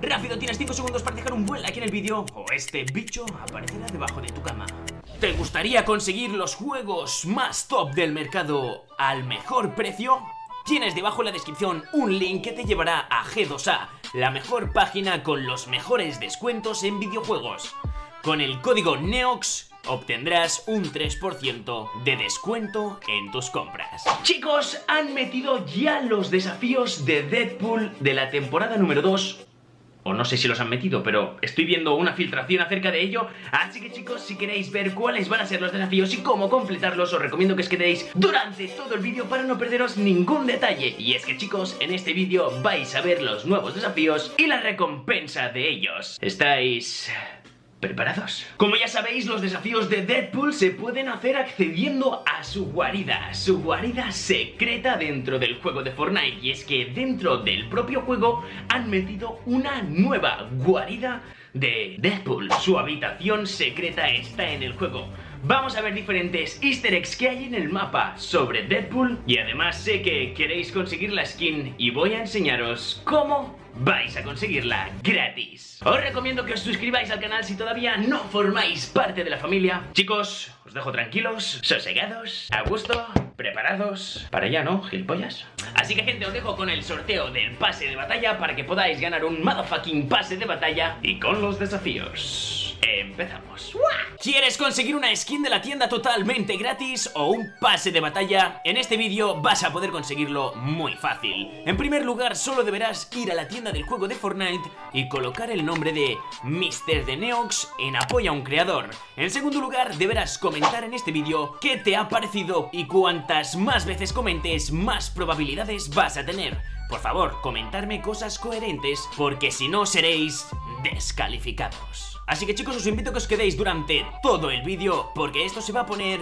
Rápido, tienes 5 segundos para dejar un buen like en el vídeo o este bicho aparecerá debajo de tu cama. ¿Te gustaría conseguir los juegos más top del mercado al mejor precio? Tienes debajo en la descripción un link que te llevará a G2A, la mejor página con los mejores descuentos en videojuegos. Con el código NEOX obtendrás un 3% de descuento en tus compras. Chicos, han metido ya los desafíos de Deadpool de la temporada número 2 no sé si los han metido, pero estoy viendo una filtración acerca de ello, así que chicos, si queréis ver cuáles van a ser los desafíos y cómo completarlos, os recomiendo que os quedéis durante todo el vídeo para no perderos ningún detalle. Y es que chicos, en este vídeo vais a ver los nuevos desafíos y la recompensa de ellos. ¿Estáis ¿Preparados? Como ya sabéis, los desafíos de Deadpool se pueden hacer accediendo a su guarida, su guarida secreta dentro del juego de Fortnite. Y es que dentro del propio juego han metido una nueva guarida de Deadpool. Su habitación secreta está en el juego. Vamos a ver diferentes easter eggs que hay en el mapa sobre Deadpool y además sé que queréis conseguir la skin y voy a enseñaros cómo vais a conseguirla gratis. Os recomiendo que os suscribáis al canal si todavía no formáis parte de la familia. Chicos, os dejo tranquilos, sosegados, a gusto, preparados para allá, ¿no? Gilipollas. Así que gente, os dejo con el sorteo del pase de batalla para que podáis ganar un motherfucking pase de batalla y con los desafíos. Empezamos. ¿Quieres conseguir una skin de la tienda totalmente gratis o un pase de batalla? En este vídeo vas a poder conseguirlo muy fácil. En primer lugar, solo deberás ir a la tienda del juego de Fortnite y colocar el nombre de Mr. de Neox en apoyo a un creador. En segundo lugar, deberás comentar en este vídeo qué te ha parecido y cuantas más veces comentes, más probabilidades vas a tener. Por favor, comentarme cosas coherentes porque si no seréis descalificados. Así que chicos os invito a que os quedéis durante todo el vídeo porque esto se va a poner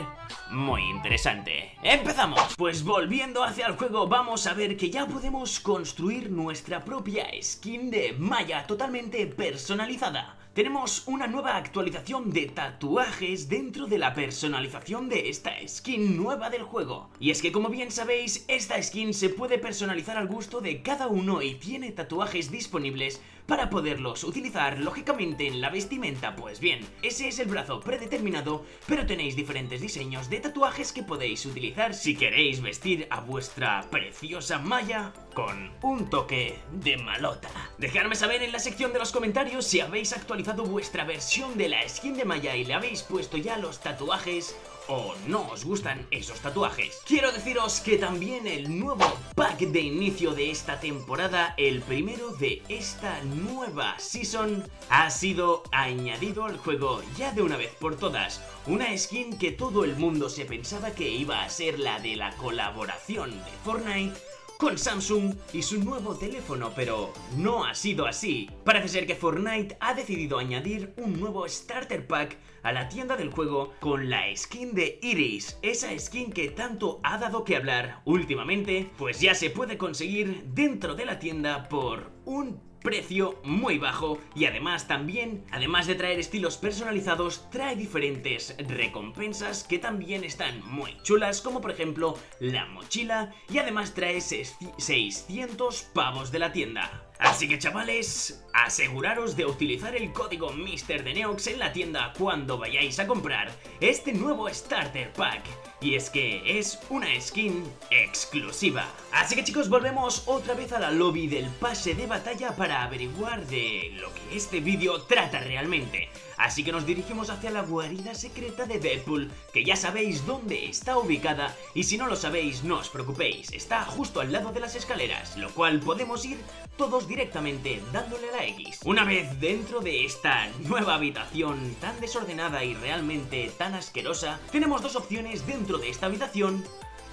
muy interesante. ¡Empezamos! Pues volviendo hacia el juego vamos a ver que ya podemos construir nuestra propia skin de Maya totalmente personalizada. Tenemos una nueva actualización de tatuajes dentro de la personalización de esta skin nueva del juego. Y es que como bien sabéis, esta skin se puede personalizar al gusto de cada uno y tiene tatuajes disponibles para poderlos utilizar lógicamente en la vestimenta. Pues bien, ese es el brazo predeterminado, pero tenéis diferentes diseños de tatuajes que podéis utilizar si queréis vestir a vuestra preciosa Maya con un toque de malota. Dejadme saber en la sección de los comentarios si habéis actualizado vuestra versión de la skin de Maya y le habéis puesto ya los tatuajes o no os gustan esos tatuajes. Quiero deciros que también el nuevo pack de inicio de esta temporada, el primero de esta nueva season, ha sido añadido al juego ya de una vez por todas. Una skin que todo el mundo se pensaba que iba a ser la de la colaboración de Fortnite con Samsung y su nuevo teléfono, pero no ha sido así. Parece ser que Fortnite ha decidido añadir un nuevo Starter Pack a la tienda del juego con la skin de Iris, esa skin que tanto ha dado que hablar últimamente, pues ya se puede conseguir dentro de la tienda por un precio muy bajo y además también, además de traer estilos personalizados, trae diferentes recompensas que también están muy chulas, como por ejemplo la mochila y además trae 600 pavos de la tienda. Así que chavales, aseguraros de utilizar el código Mister de Neox en la tienda cuando vayáis a comprar este nuevo Starter Pack. Y es que es una skin exclusiva. Así que chicos, volvemos otra vez a la lobby del pase de batalla para averiguar de lo que este vídeo trata realmente. Así que nos dirigimos hacia la guarida secreta de Deadpool, que ya sabéis dónde está ubicada y si no lo sabéis no os preocupéis, está justo al lado de las escaleras, lo cual podemos ir todos directamente dándole a la X. Una vez dentro de esta nueva habitación tan desordenada y realmente tan asquerosa, tenemos dos opciones dentro de esta habitación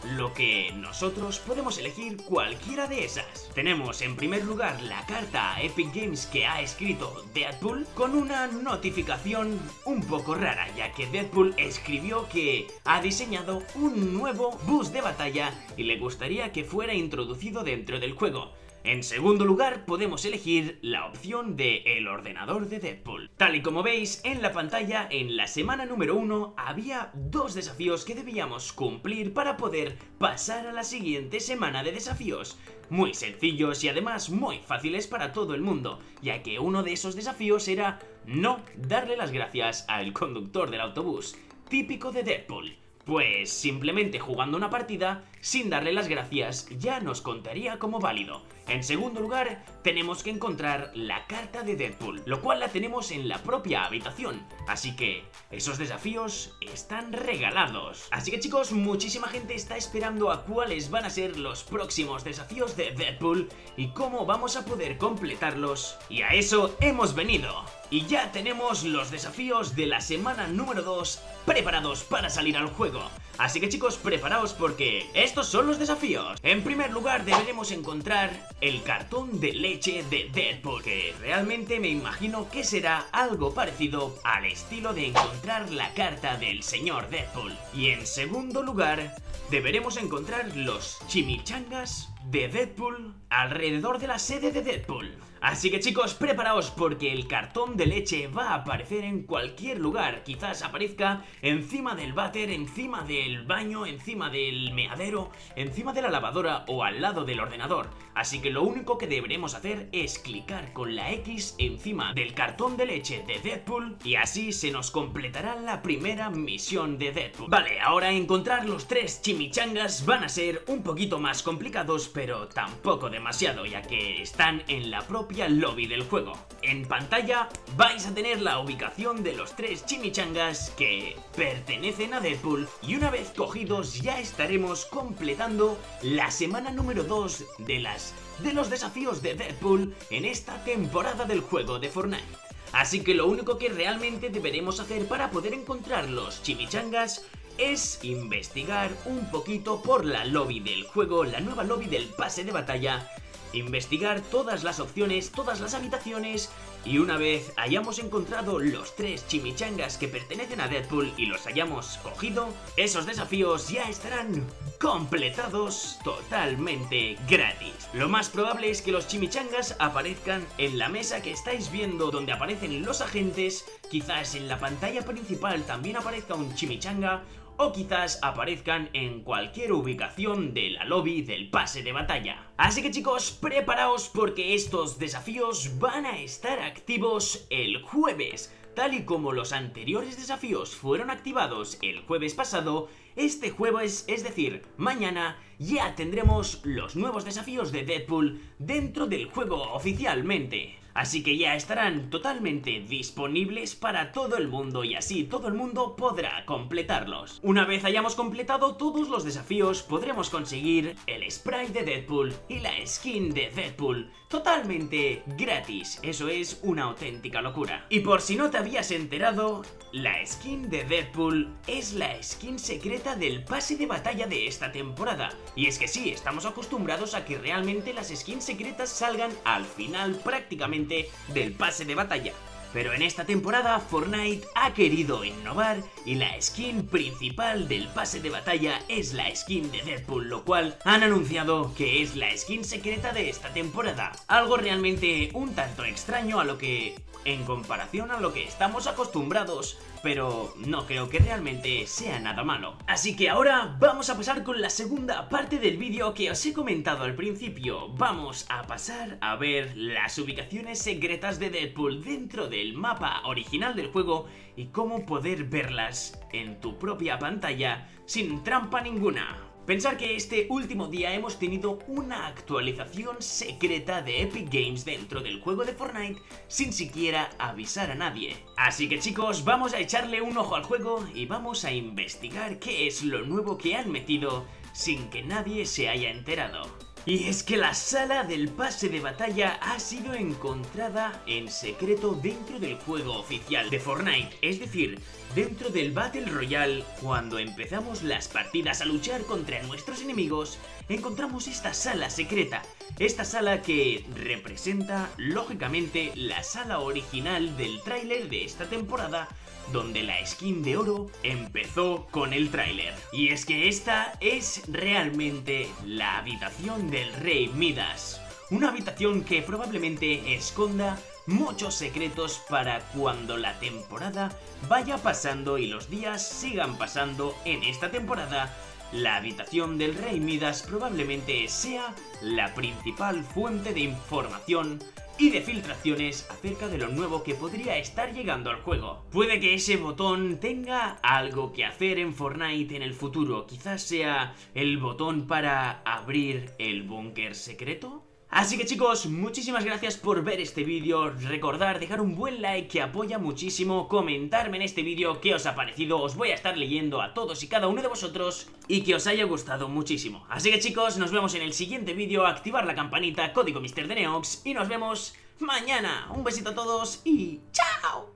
lo que nosotros podemos elegir cualquiera de esas. Tenemos en primer lugar la carta a Epic Games que ha escrito Deadpool con una notificación un poco rara, ya que Deadpool escribió que ha diseñado un nuevo bus de batalla y le gustaría que fuera introducido dentro del juego. En segundo lugar, podemos elegir la opción de el ordenador de Deadpool. Tal y como veis en la pantalla, en la semana número 1 había dos desafíos que debíamos cumplir para poder pasar a la siguiente semana de desafíos. Muy sencillos y además muy fáciles para todo el mundo, ya que uno de esos desafíos era no darle las gracias al conductor del autobús, típico de Deadpool. Pues simplemente jugando una partida, sin darle las gracias, ya nos contaría como válido. En segundo lugar, tenemos que encontrar la carta de Deadpool, lo cual la tenemos en la propia habitación. Así que, esos desafíos están regalados. Así que chicos, muchísima gente está esperando a cuáles van a ser los próximos desafíos de Deadpool y cómo vamos a poder completarlos. Y a eso hemos venido. Y ya tenemos los desafíos de la semana número 2 preparados para salir al juego. Así que chicos, preparaos porque estos son los desafíos. En primer lugar deberemos encontrar el cartón de leche de Deadpool, que realmente me imagino que será algo parecido al estilo de encontrar la carta del señor Deadpool. Y en segundo lugar, deberemos encontrar los chimichangas de Deadpool alrededor de la sede de Deadpool. Así que chicos, preparaos porque el cartón de leche va a aparecer en cualquier lugar. Quizás aparezca encima del váter, encima del baño, encima del meadero, encima de la lavadora o al lado del ordenador. Así que lo único que deberemos hacer es clicar con la X encima del cartón de leche de Deadpool y así se nos completará la primera misión de Deadpool. Vale, ahora encontrar los tres chimichangas van a ser un poquito más complicados, pero tampoco demasiado, ya que están en la propia lobby del juego. En pantalla vais a tener la ubicación de los tres chimichangas que pertenecen a Deadpool y una vez cogidos ya estaremos completando la semana número 2 de las de los desafíos de Deadpool en esta temporada del juego de Fortnite. Así que lo único que realmente deberemos hacer para poder encontrar los chimichangas es investigar un poquito por la lobby del juego, la nueva lobby del pase de batalla investigar todas las opciones, todas las habitaciones y una vez hayamos encontrado los tres chimichangas que pertenecen a Deadpool y los hayamos cogido, esos desafíos ya estarán completados totalmente gratis. Lo más probable es que los chimichangas aparezcan en la mesa que estáis viendo donde aparecen los agentes, quizás en la pantalla principal también aparezca un chimichanga o quizás aparezcan en cualquier ubicación de la lobby del pase de batalla. Así que chicos, preparaos porque estos desafíos van a estar activos el jueves. Tal y como los anteriores desafíos fueron activados el jueves pasado, este jueves, es decir, mañana, ya tendremos los nuevos desafíos de Deadpool dentro del juego oficialmente. Así que ya estarán totalmente disponibles para todo el mundo y así todo el mundo podrá completarlos. Una vez hayamos completado todos los desafíos podremos conseguir el spray de Deadpool y la skin de Deadpool totalmente gratis. Eso es una auténtica locura. Y por si no te habías enterado, la skin de Deadpool es la skin secreta del pase de batalla de esta temporada. Y es que sí, estamos acostumbrados a que realmente las skins secretas salgan al final prácticamente del pase de batalla. Pero en esta temporada Fortnite ha querido innovar y la skin principal del pase de batalla es la skin de Deadpool, lo cual han anunciado que es la skin secreta de esta temporada. Algo realmente un tanto extraño a lo que en comparación a lo que estamos acostumbrados, pero no creo que realmente sea nada malo. Así que ahora vamos a pasar con la segunda parte del vídeo que os he comentado al principio. Vamos a pasar a ver las ubicaciones secretas de Deadpool dentro del mapa original del juego y cómo poder verlas en tu propia pantalla sin trampa ninguna. Pensar que este último día hemos tenido una actualización secreta de Epic Games dentro del juego de Fortnite sin siquiera avisar a nadie. Así que chicos, vamos a echarle un ojo al juego y vamos a investigar qué es lo nuevo que han metido sin que nadie se haya enterado. Y es que la sala del pase de batalla ha sido encontrada en secreto dentro del juego oficial de Fortnite, es decir, dentro del Battle Royale, cuando empezamos las partidas a luchar contra nuestros enemigos, encontramos esta sala secreta, esta sala que representa, lógicamente, la sala original del tráiler de esta temporada donde la skin de oro empezó con el tráiler. Y es que esta es realmente la habitación del rey Midas una habitación que probablemente esconda muchos secretos para cuando la temporada vaya pasando y los días sigan pasando en esta temporada la habitación del rey Midas probablemente sea la principal fuente de información y de filtraciones acerca de lo nuevo que podría estar llegando al juego. Puede que ese botón tenga algo que hacer en Fortnite en el futuro, quizás sea el botón para abrir el búnker secreto. Así que chicos, muchísimas gracias por ver este vídeo, recordar dejar un buen like que apoya muchísimo, comentarme en este vídeo qué os ha parecido, os voy a estar leyendo a todos y cada uno de vosotros y que os haya gustado muchísimo. Así que chicos, nos vemos en el siguiente vídeo, activar la campanita, código Mr. de Neox y nos vemos mañana. Un besito a todos y ¡chao!